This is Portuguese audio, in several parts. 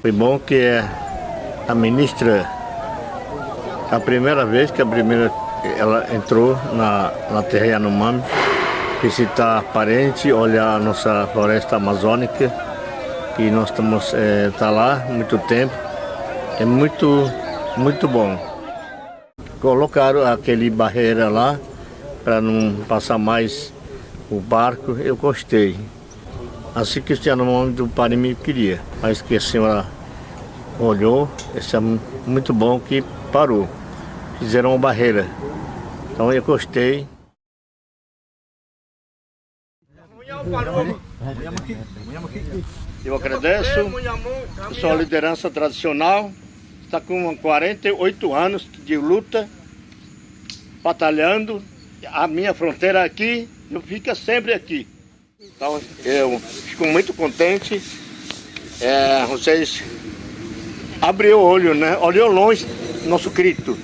Foi bom que a ministra, a primeira vez que a primeira ela entrou na, na terra Yanomami, visitar parente, olhar a nossa floresta amazônica, que nós estamos é, tá lá muito tempo. É muito, muito bom. Colocaram aquele barreira lá para não passar mais o barco, eu gostei. Assim que o nome do Parimi queria, mas que a senhora olhou, isso é muito bom que parou. Fizeram uma barreira. Então eu gostei. Eu agradeço sua liderança tradicional. Está com 48 anos de luta, batalhando. A minha fronteira aqui, eu fico sempre aqui. Então eu fico muito contente. É, vocês abriu o olho, né? Olhou longe nosso grito.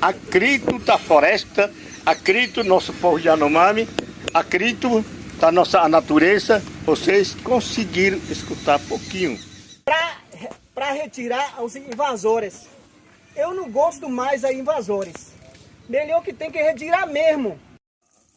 Acrito da floresta, acrito nosso povo de Anomami, acrito da nossa natureza. Vocês conseguiram escutar pouquinho. Para retirar os invasores. Eu não gosto mais de invasores. Melhor que tem que retirar mesmo.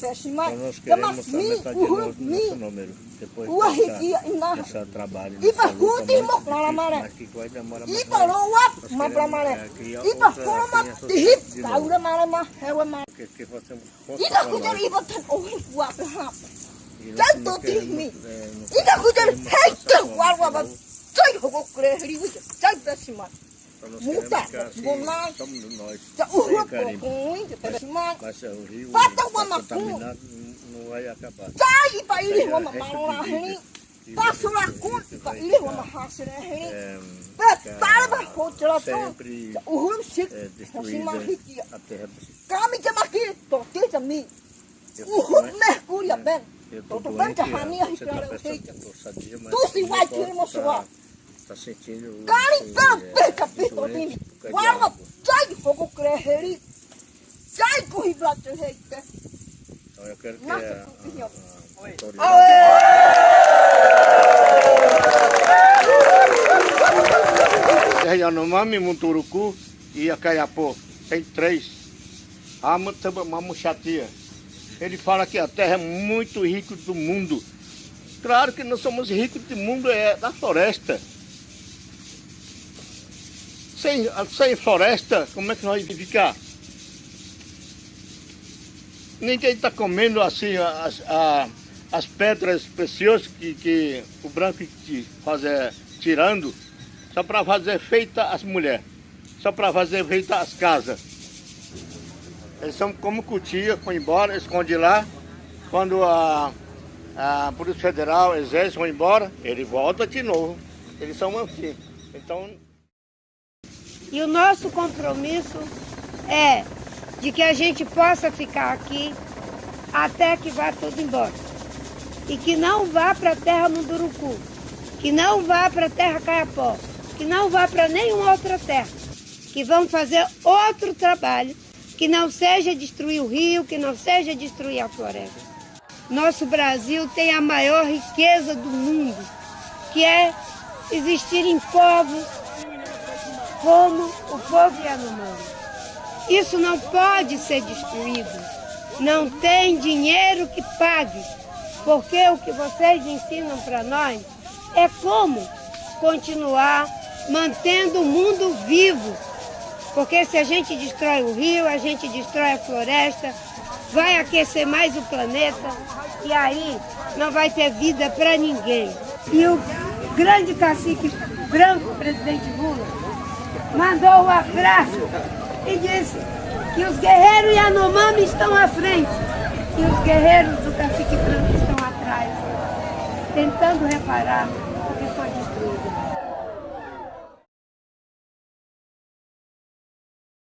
pesi mai Lamak mi uhur mi Ua hiki ina Ipa huti mok nala mare Ipa loa ma pra mare Ipa homa tihip kaura mare ma hewa mare Ida kujar iba tan ohi wa pehap. Tanto tihmi. Ida kujar hekta warwa ba. Sai hogo kure hri Sai uhu kokoi ja prasima. Pata wa maku. Sai pa ili wa mamala hri. Passo lá com ipa ili wa mahasre hri. Para hotra to. Uhu sik. Prasima hiki. Kami jam aqui, tote jami. Uhum mergulha bem. Tô bem hania história feita. Tu se vai ter uma sua. Tá sentindo. Cari pela peca pitodini. Guarda, sai fogo creheri. Sai corri blato reita. Então eu quero que a, a, a Yanomami, Munturuku e a Caiapó. Tem três. A Mamuxatia. Ele fala que a terra é muito rica do mundo. Claro que nós somos ricos do mundo é da floresta. Sem, sem floresta, como é que nós vamos ficar? Ninguém está comendo assim as, a, as pedras preciosas que, que o branco faz é, tirando, só para fazer feita as mulheres, só para fazer feita as casas. Eles são como cutia, foi embora, esconde lá. Quando a, a Polícia Federal, Exército vão embora, ele volta de novo. Eles são assim. Então... E o nosso compromisso é de que a gente possa ficar aqui até que vá tudo embora. E que não vá para a terra Munduruku, que não vá para a terra Caiapó, que não vá para nenhuma outra terra, que vão fazer outro trabalho que não seja destruir o rio, que não seja destruir a floresta. Nosso Brasil tem a maior riqueza do mundo, que é existir em povos como o povo Yanomami. Isso não pode ser destruído. Não tem dinheiro que pague, porque o que vocês ensinam para nós é como continuar mantendo o mundo vivo, porque se a gente destrói o rio, a gente destrói a floresta, vai aquecer mais o planeta e aí não vai ter vida para ninguém. E o grande cacique branco, presidente Lula, mandou um abraço e disse que os guerreiros Yanomami estão à frente e os guerreiros do Cacique Branco estão atrás, tentando reparar o que foi destruído.